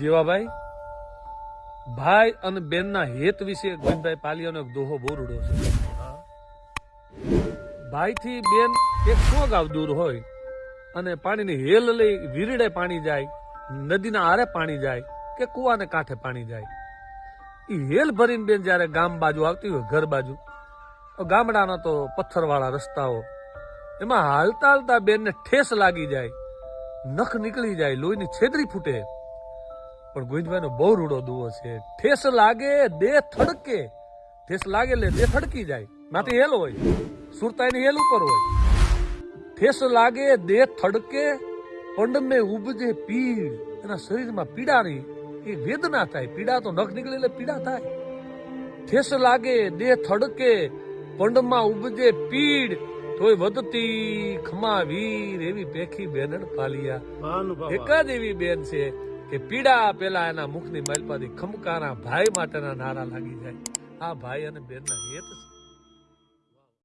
જીવાભાઈ, ભાઈ અને બેનના હેત વિશે ગોવિંદભાઈ પાલિયાનો એક દોહો બહુ રૂડો છે. ભાઈથી બેન એક સો ગાવ દૂર હોય અને પાણીની હેલ લઈ વીરડે પાણી જાય, નદીના આરે પાણી જાય કે કુવાને કાંઠે પાણી જાય. એ હેલ ભરીને બેન જ્યારે ગામ બાજુ આવતી હોય, ઘર બાજુ ગામડાના તો પથ્થરવાળા રસ્તાઓ, એમાં હાલતા હાલતા બેનને ઠેસ લાગી જાય, નખ નીકળી જાય, લોહીની છેદરી ફૂટે. પણ ગોવિંદભાઈનો બહુ રૂડો દુવો છે. ઠેસ લાગે દેહ થડકે. ઠેસ લાગે એટલે દે થડકી જાય. માથે હેલ હોય. સુરતાઈની હેલ ઉપર હોય. ઠેસ લાગે દેહ થડકે પંડમે ઉપજે પીડ એના શરીરમાં પીડા રહી એ વેદના થાય. પીડા તો નખ નીકળે એટલે પીડા થાય. ઠેસ લાગે દેહ થડકે પંડમાં ઉપજે પીડ. તોય વધતી ખમા વીર એવી પેખી બેનડ પાલિયા. એક જ એવી બેન છે. કે પીડા પેલા એના મુખની માલપાથી ખમકારા ભાઈ માટેના નારા લાગી જાય. આ ભાઈ અને બેનના હેત છે.